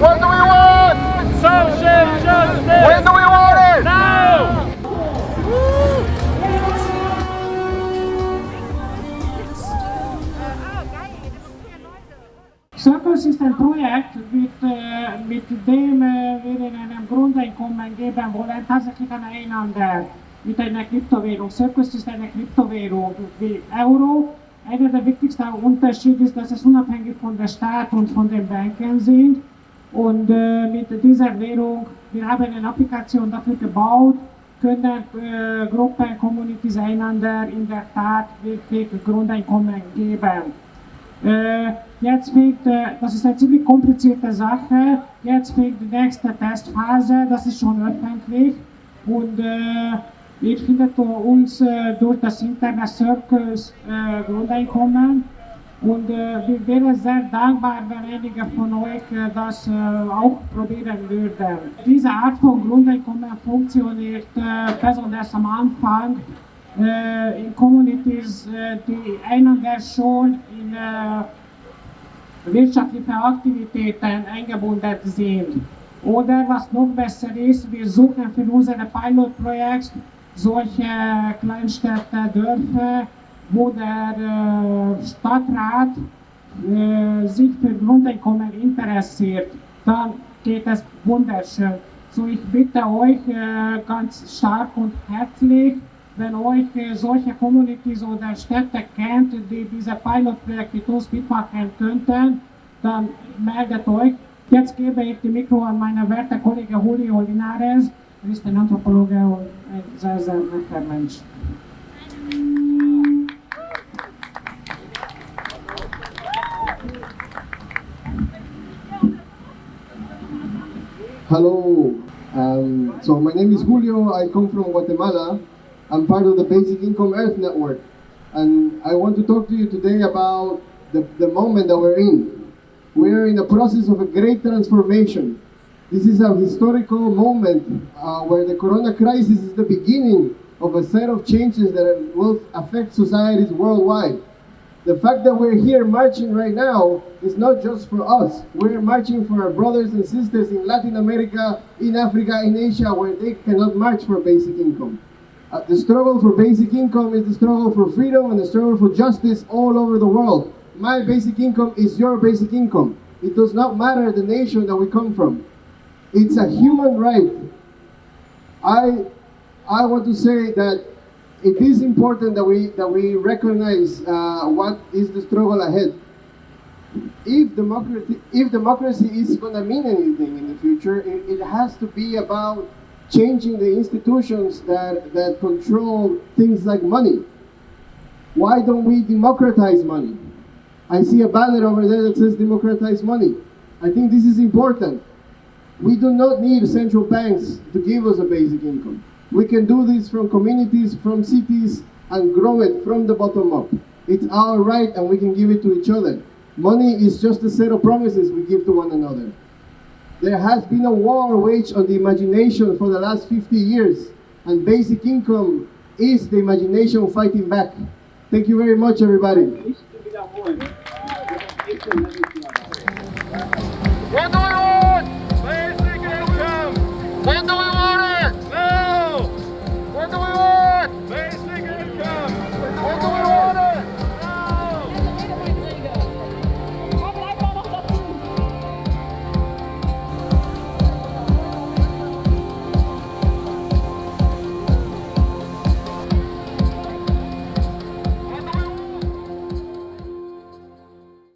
What do we want? Social justice! When do we want it? Now! Circles ist ein Projekt, mit, äh, mit dem äh, wir in einem Grundeinkommen geben wollen, tatsächlich aneinander mit einer Kryptowährung. Circles ist eine Kryptowährung wie Euro. Einer der wichtigsten Unterschiede ist, dass es unabhängig von der Staat und von den Banken sind. Und äh, mit dieser Währung, wir haben eine Applikation dafür gebaut, können äh, Gruppen, Communities einander in der Tat wirklich Grundeinkommen geben. Äh, jetzt fängt, äh, das ist eine ziemlich komplizierte Sache, jetzt fängt die nächste Testphase, das ist schon öffentlich. Und äh, ihr findet uns äh, durch das Internet Circles äh, Grundeinkommen und äh, wir wären sehr dankbar, wenn einige von euch äh, das äh, auch probieren würden. Diese Art von Grundeinkommen funktioniert äh, besonders am Anfang äh, in Communities, äh, die einander schon in wirtschaftliche Aktivitäten eingebunden sind. Oder was noch besser ist, wir suchen für unser Pilotprojekt solche Kleinstädte, Dörfer, wo der äh, Stadtrat äh, sich für Grundeinkommen interessiert. Dann geht es wunderschön. So, ich bitte euch äh, ganz stark und herzlich, wenn euch solche Communities oder Städte kennt, die diese Pilotprojekte uns mitmachen könnten, dann meldet euch. Jetzt gebe ich die Mikro an meinen werten Kollegen Julio Linares. Er ist ein Anthropologe und ein sehr, sehr netter Mensch. Hello. Um, so my name is Julio. I come from Guatemala. I'm part of the Basic Income Earth Network. And I want to talk to you today about the, the moment that we're in. We're in the process of a great transformation. This is a historical moment uh, where the corona crisis is the beginning of a set of changes that will affect societies worldwide. The fact that we're here marching right now is not just for us. We're marching for our brothers and sisters in Latin America, in Africa, in Asia, where they cannot march for basic income. Uh, the struggle for basic income is the struggle for freedom and the struggle for justice all over the world. My basic income is your basic income. It does not matter the nation that we come from. It's a human right. I, I want to say that it is important that we that we recognize uh, what is the struggle ahead. If democracy, if democracy is going to mean anything in the future, it, it has to be about changing the institutions that that control things like money. Why don't we democratize money? I see a banner over there that says democratize money. I think this is important. We do not need central banks to give us a basic income. We can do this from communities, from cities, and grow it from the bottom up. It's our right and we can give it to each other. Money is just a set of promises we give to one another. There has been a war waged on the imagination for the last 50 years, and basic income is the imagination fighting back. Thank you very much, everybody.